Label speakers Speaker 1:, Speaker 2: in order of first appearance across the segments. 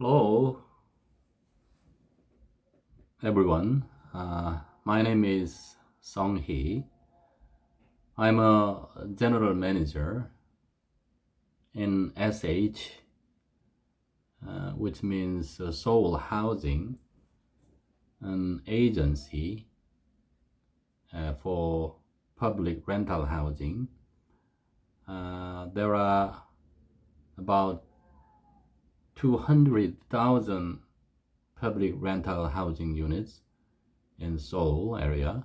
Speaker 1: Hello, everyone. Uh, my name is Song Hee. I'm a general manager in SH, uh, which means uh, Seoul Housing, an agency uh, for public rental housing. Uh, there are about 200,000 public rental housing units in Seoul area.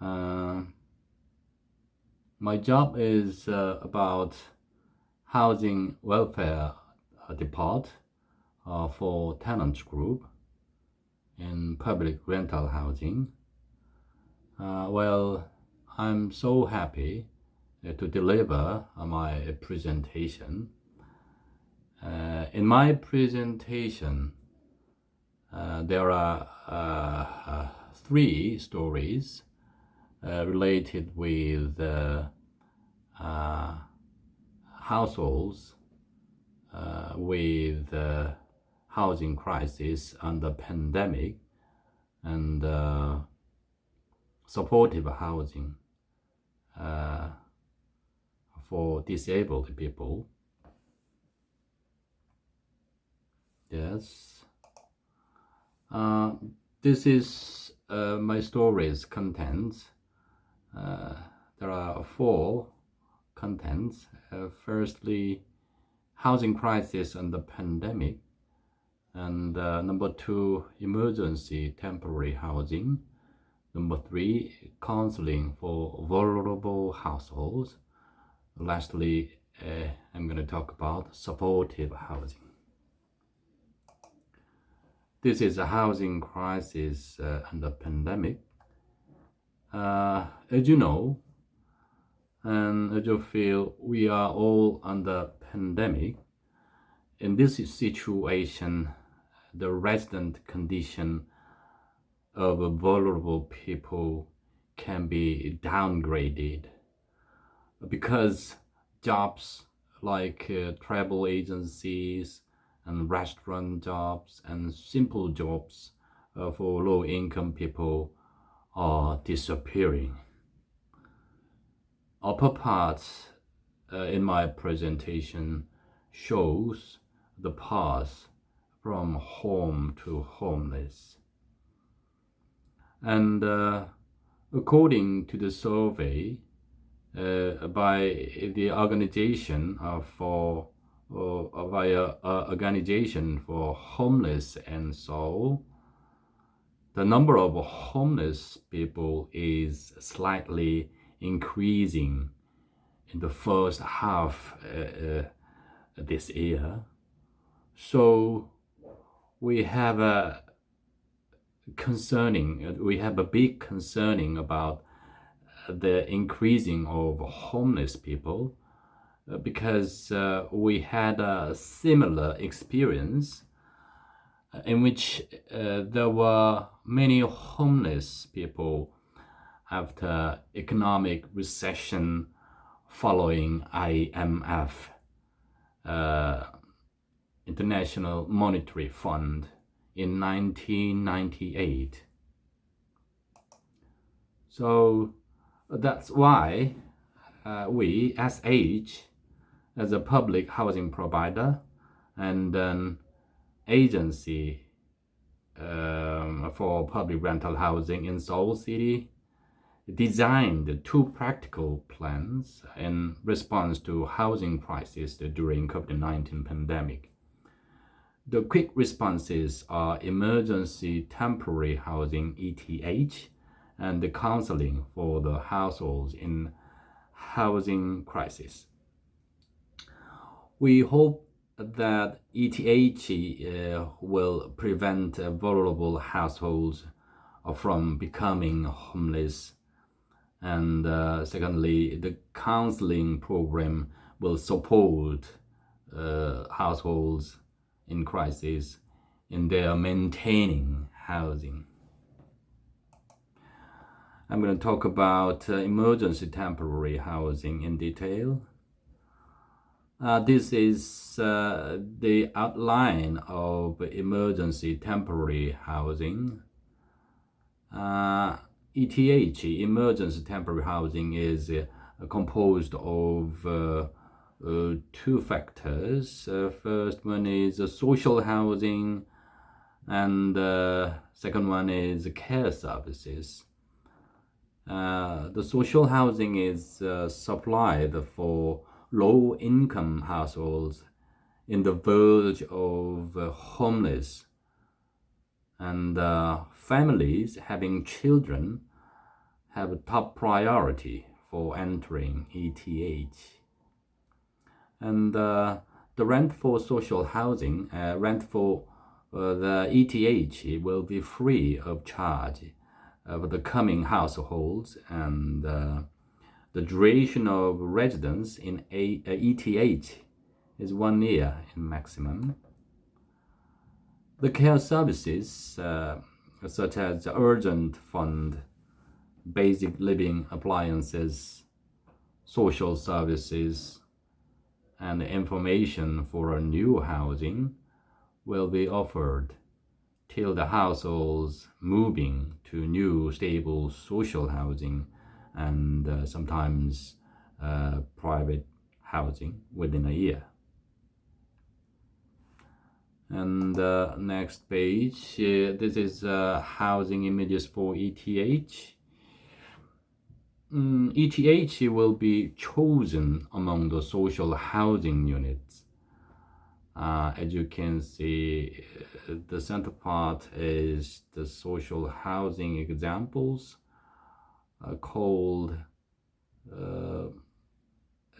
Speaker 1: Uh, my job is uh, about housing welfare uh, depart uh, for tenants group in public rental housing. Uh, well, I'm so happy uh, to deliver my presentation uh, in my presentation, uh, there are uh, uh three stories uh, related with households with housing crisis and the pandemic and supportive housing for disabled people Yes. Uh, this is uh, my story's contents. Uh, there are four contents. Uh, firstly, housing crisis and the pandemic. And uh, number two, emergency temporary housing. Number three, counseling for vulnerable households. Lastly, uh, I'm going to talk about supportive housing. This is a housing crisis uh, and a pandemic. Uh, as you know, and as you feel, we are all under pandemic. In this situation, the resident condition of vulnerable people can be downgraded because jobs like uh, travel agencies, and restaurant jobs and simple jobs uh, for low-income people are disappearing. Upper part uh, in my presentation shows the path from home to homeless. And uh, according to the survey uh, by the Organization for or via uh, organization for homeless and so the number of homeless people is slightly increasing in the first half uh, uh, this year. So we have a concerning we have a big concerning about the increasing of homeless people because uh, we had a similar experience uh, in which uh, there were many homeless people after economic recession following IMF, uh, International Monetary Fund, in 1998. So that's why uh, we, as age, as a public housing provider and an agency um, for public rental housing in Seoul City designed two practical plans in response to housing crisis during COVID-19 pandemic. The quick responses are emergency temporary housing ETH and the counseling for the households in housing crisis. We hope that ETH uh, will prevent uh, vulnerable households from becoming homeless. And uh, secondly, the counseling program will support uh, households in crisis in their maintaining housing. I'm going to talk about uh, emergency temporary housing in detail. Uh, this is uh, the outline of emergency temporary housing. Uh, ETH, emergency temporary housing, is uh, composed of uh, uh, two factors. first one is social housing, and second one is care services. the social housing is supplied for low income households in the verge of uh, homeless and uh, families having children have a top priority for entering ETH. And uh, the rent for social housing, uh, rent for uh, the ETH will be free of charge for the coming households and uh, the duration of residence in a, a ETH is one year in maximum. The care services, uh, such as the urgent fund, basic living appliances, social services, and information for a new housing will be offered till the households moving to new stable social housing and uh, sometimes uh, private housing within a year. And uh, next page, uh, this is uh, housing images for ETH. Mm, ETH will be chosen among the social housing units. Uh, as you can see, the center part is the social housing examples uh, called uh,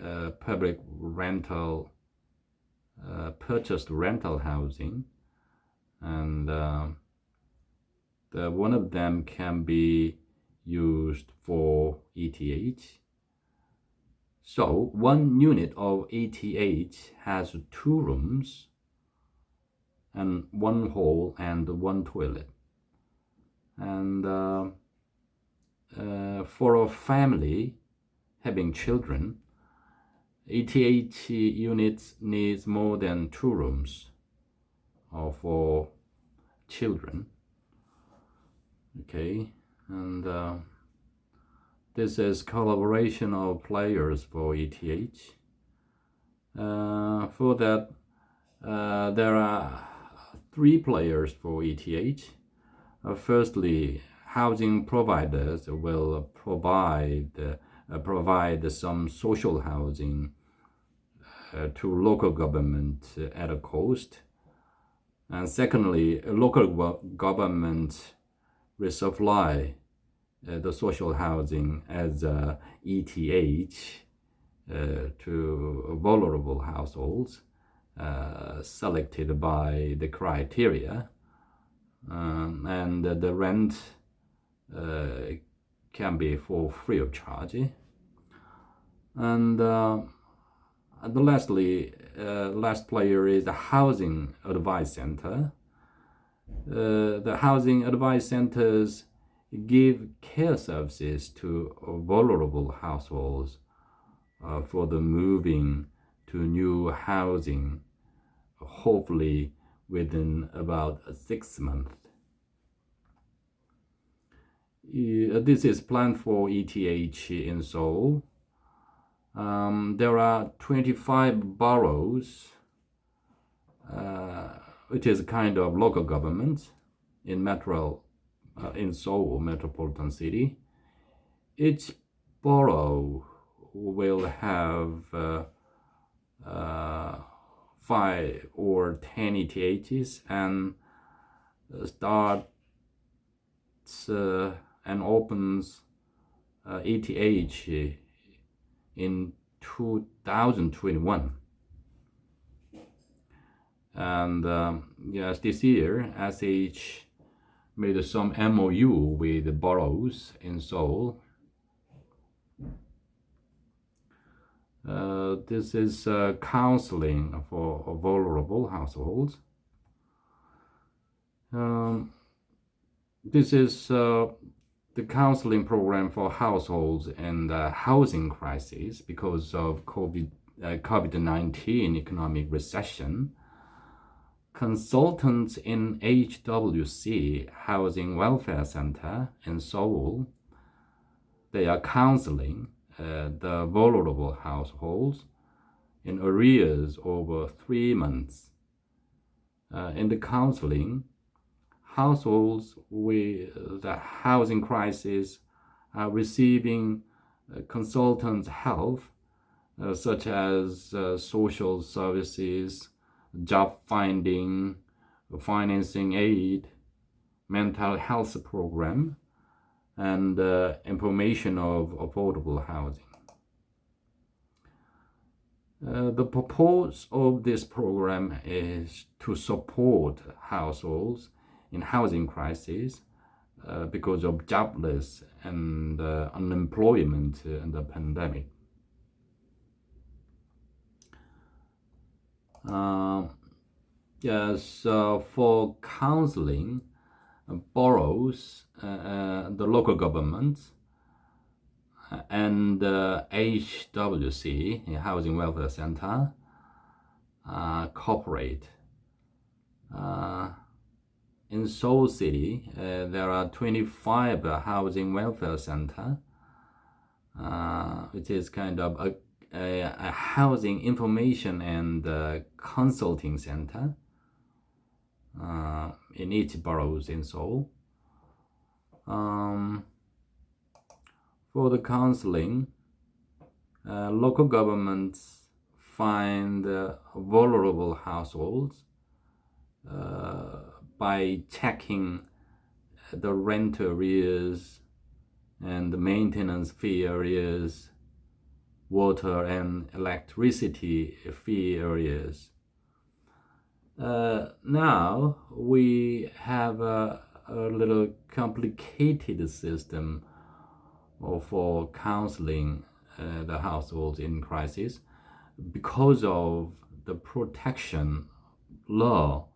Speaker 1: uh, public rental purchased rental housing and the one of them can be used for ETH. So one unit of ETH has two rooms and one hall and one toilet. And uh, uh, for a family having children, ETH units needs more than two rooms uh, for children. Okay, and uh, this is collaboration of players for ETH. Uh, for that, uh, there are three players for ETH. Uh, firstly, housing providers will provide uh, provide some social housing uh, to local government at a cost. And secondly, local government will supply uh, the social housing as uh, ETH uh, to vulnerable households uh, selected by the criteria. Um, and the rent uh, can be for free of charge. And, uh, and lastly, uh, last player is the Housing Advice Center. the Housing Advice Centers give care services to vulnerable households uh, for the moving to new housing, hopefully within about six months. Uh, this is planned for ETH in Seoul. Um, there are 25 boroughs, uh, which is a kind of local government in metro, uh, in Seoul metropolitan city. Each borough will have uh, uh, five or ten ETHs and start uh, and opens uh, ETH in 2021. And um, yes, this year, SH made some MOU with the boroughs in Seoul. Uh, this is uh, counseling for vulnerable households. Um, this is uh, the counseling program for households in the housing crisis because of COVID uh, COVID-19 economic recession, consultants in HWC Housing Welfare Center in Seoul, they are counseling uh, the vulnerable households in arrears over three months. Uh, in the counseling, households with the housing crisis are receiving uh, consultants' help, uh, such as uh, social services, job finding, financing aid, mental health program, and uh, information of affordable housing. Uh, the purpose of this program is to support households in housing crisis uh, because of jobless and uh, unemployment in the pandemic. Uh, yes, for counseling, boroughs, the local governments, and uh, HWC, Housing Welfare Center, uh, cooperate. Uh, in Seoul City, uh, there are 25 housing welfare center, uh, which is kind of a, a, a housing information and uh, consulting center uh, in each boroughs in Seoul. Um, for the counseling, uh, local governments find uh, vulnerable households by checking the rent arrears and the maintenance fee arrears, water and electricity fee arrears. Uh, now we have a, a, little complicated system for counseling uh, the households in crisis because of the protection law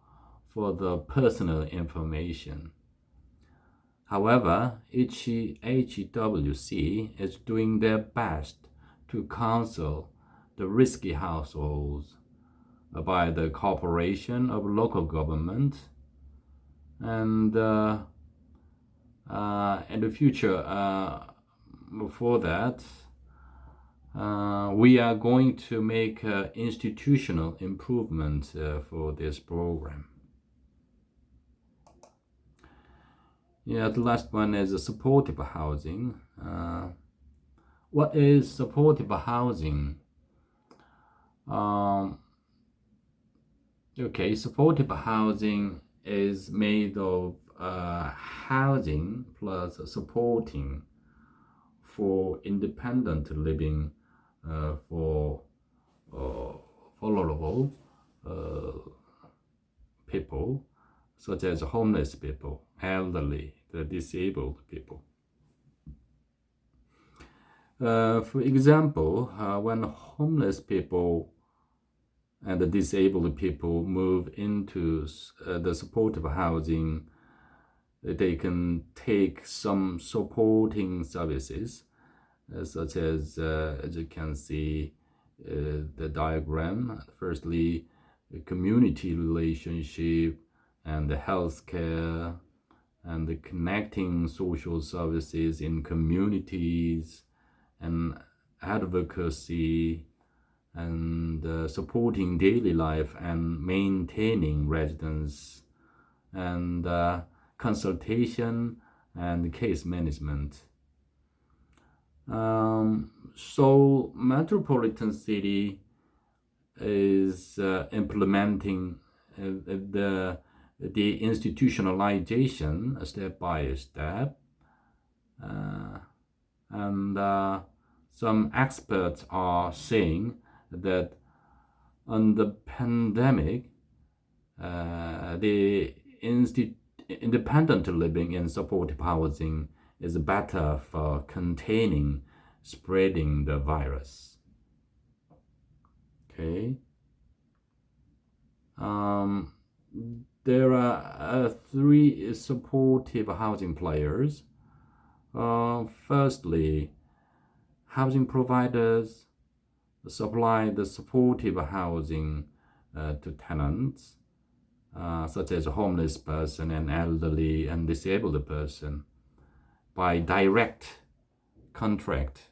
Speaker 1: for the personal information. However, each HWC is doing their best to counsel the risky households by the cooperation of local government and uh, uh, in the future uh, for that uh, we are going to make institutional improvement uh, for this program Yeah, the last one is supportive housing. Uh, what is supportive housing? Um, okay, supportive housing is made of uh, housing plus supporting for independent living uh, for uh, vulnerable uh, people such as homeless people elderly, the disabled people. Uh, for example, uh, when homeless people and the disabled people move into uh, the supportive housing, they can take some supporting services, uh, such as, uh, as you can see uh, the diagram. Firstly, community relationship and the healthcare and the connecting social services in communities and advocacy and uh, supporting daily life and maintaining residence and uh, consultation and case management. Um, Seoul Metropolitan City is uh, implementing uh, the the institutionalization step by step. Uh, and uh, some experts are saying that on the pandemic, uh, the independent living in supportive housing is better for containing spreading the virus. Okay. Um, there are uh, three supportive housing players. Uh, firstly, housing providers, supply the supportive housing uh, to tenants, uh, such as a homeless person and elderly and disabled person, by direct contract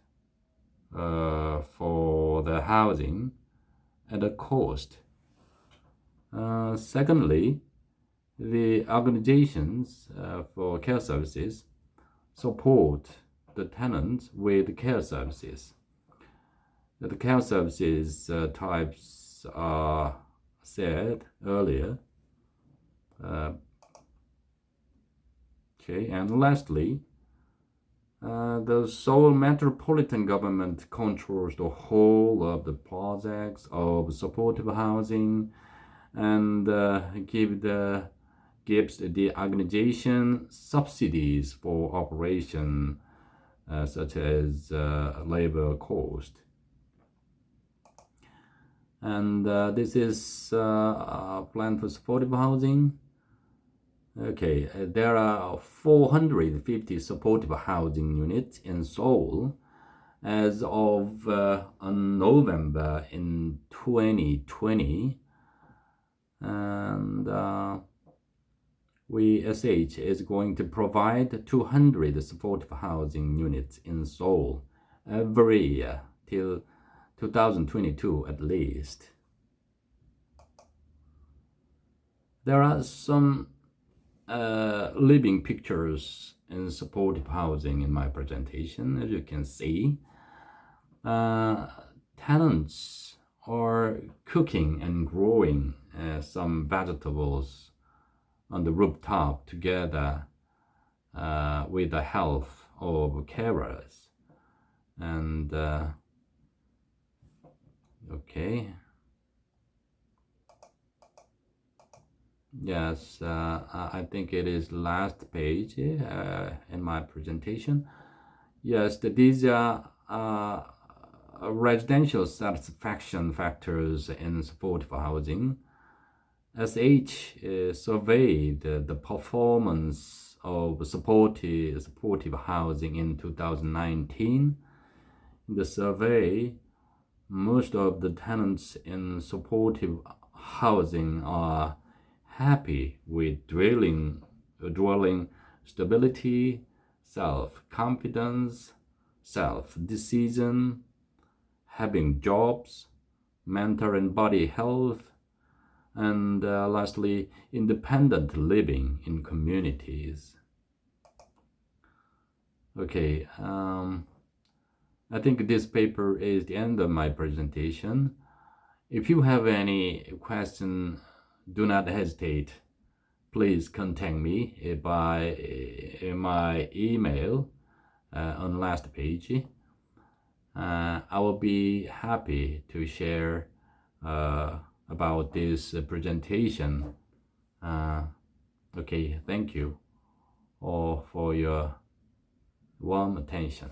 Speaker 1: uh, for the housing at a cost. Uh, secondly, the organizations uh, for care services support the tenants with care services. The care services uh, types are said earlier. Uh, okay, and lastly, uh, the Seoul metropolitan government controls the whole of the projects of supportive housing and uh, give the gives the organization subsidies for operation uh, such as uh, labor cost. And uh, this is uh, a plan for supportive housing. Okay, uh, there are 450 supportive housing units in Seoul as of uh, November in 2020. And we SH is going to provide 200 supportive housing units in Seoul every year till 2022 at least. There are some uh, living pictures in supportive housing in my presentation, as you can see. Uh, tenants are cooking and growing uh, some vegetables on the rooftop together uh, with the help of carers. And uh, okay. Yes uh, I think it is last page uh, in my presentation. Yes these are uh, residential satisfaction factors in supportive housing SH uh, surveyed the performance of supportive, supportive housing in 2019. In the survey, most of the tenants in supportive housing are happy with dwelling, dwelling stability, self-confidence, self-decision, having jobs, mental and body health, and uh, lastly, independent living in communities. Okay, um, I think this paper is the end of my presentation. If you have any question, do not hesitate. Please contact me by uh, my email uh, on last page. Uh, I will be happy to share uh, about this presentation. Uh, okay, thank you all for your warm attention.